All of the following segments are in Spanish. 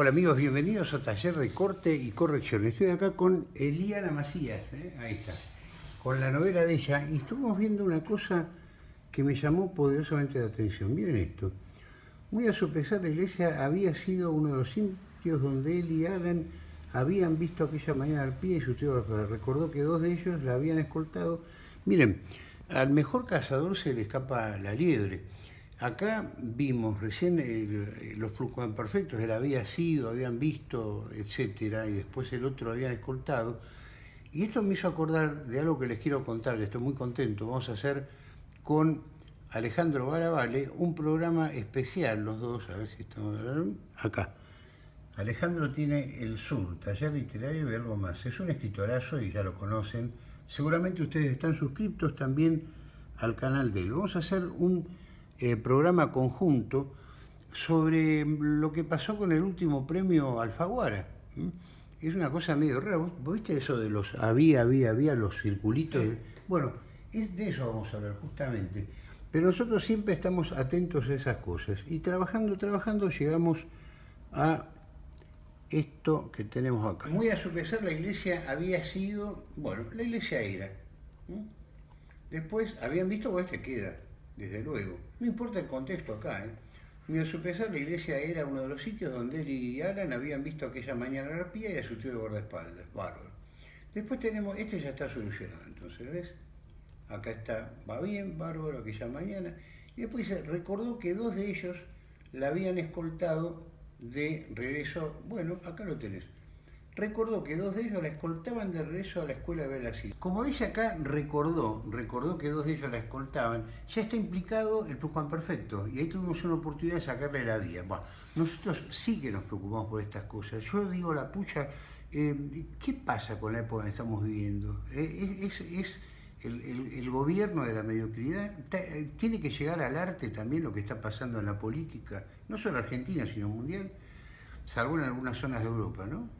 Hola amigos, bienvenidos a Taller de Corte y Corrección. Estoy acá con Eliana Macías, ¿eh? ahí está, con la novela de ella, y estuvimos viendo una cosa que me llamó poderosamente la atención. Miren esto, muy a su pesar la iglesia había sido uno de los sitios donde él y Alan habían visto aquella mañana al pie y su tío recordó que dos de ellos la habían escoltado. Miren, al mejor cazador se le escapa la liebre. Acá vimos recién los flujos perfectos, él había sido, habían visto, etcétera, y después el otro habían escoltado. Y esto me hizo acordar de algo que les quiero contar, que estoy muy contento. Vamos a hacer con Alejandro Baravale un programa especial, los dos, a ver si estamos acá. Alejandro tiene El Sur, taller literario y algo más. Es un escritorazo y ya lo conocen. Seguramente ustedes están suscriptos también al canal de él. Vamos a hacer un eh, programa conjunto sobre lo que pasó con el último premio Alfaguara. Es una cosa medio rara. ¿Vos viste eso de los había, había, había, los circulitos? Bueno, es de eso vamos a hablar justamente. Pero nosotros siempre estamos atentos a esas cosas. Y trabajando, trabajando, llegamos a esto que tenemos acá. Muy a su pesar, la iglesia había sido, bueno, la iglesia era. Después habían visto, pues este queda desde luego. No importa el contexto acá, ¿eh? Ni a su pesar, la iglesia era uno de los sitios donde él y Alan habían visto aquella mañana la arpía y a su tío de guardaespaldas. Bárbaro. Después tenemos, este ya está solucionado, entonces, ¿ves? Acá está, va bien, bárbaro, aquella mañana. Y después recordó que dos de ellos la habían escoltado de regreso. Bueno, acá lo tenés recordó que dos de ellos la escoltaban de regreso a la escuela de Brasil. Como dice acá, recordó, recordó que dos de ellos la escoltaban, ya está implicado el perfecto y ahí tuvimos una oportunidad de sacarle la vía. Bueno, nosotros sí que nos preocupamos por estas cosas. Yo digo la pucha, eh, ¿qué pasa con la época que estamos viviendo? Eh, es, el, gobierno de la mediocridad, eh, tiene que llegar al arte también lo que está pasando en la política, no solo argentina, sino mundial, salvo en algunas zonas de Europa, ¿no?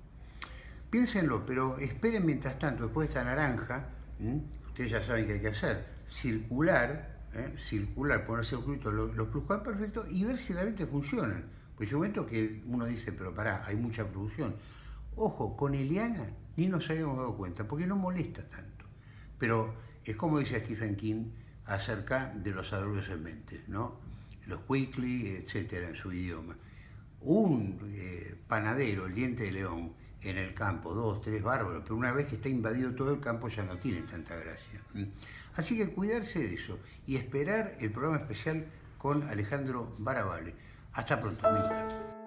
Piénsenlo, pero esperen mientras tanto, después de esta naranja, ustedes ya saben qué hay que hacer, circular, ¿eh? circular, poner circuito los, los perfectos y ver si realmente funcionan. Pues yo momento que uno dice, pero pará, hay mucha producción. Ojo, con Eliana ni nos habíamos dado cuenta, porque no molesta tanto. Pero es como dice Stephen King acerca de los adultos en mente, ¿no? Los weekly, etcétera, en su idioma. Un eh, panadero, el diente de león, en el campo, dos, tres bárbaros, pero una vez que está invadido todo el campo ya no tiene tanta gracia. Así que cuidarse de eso y esperar el programa especial con Alejandro Baravale. Hasta pronto, amigos.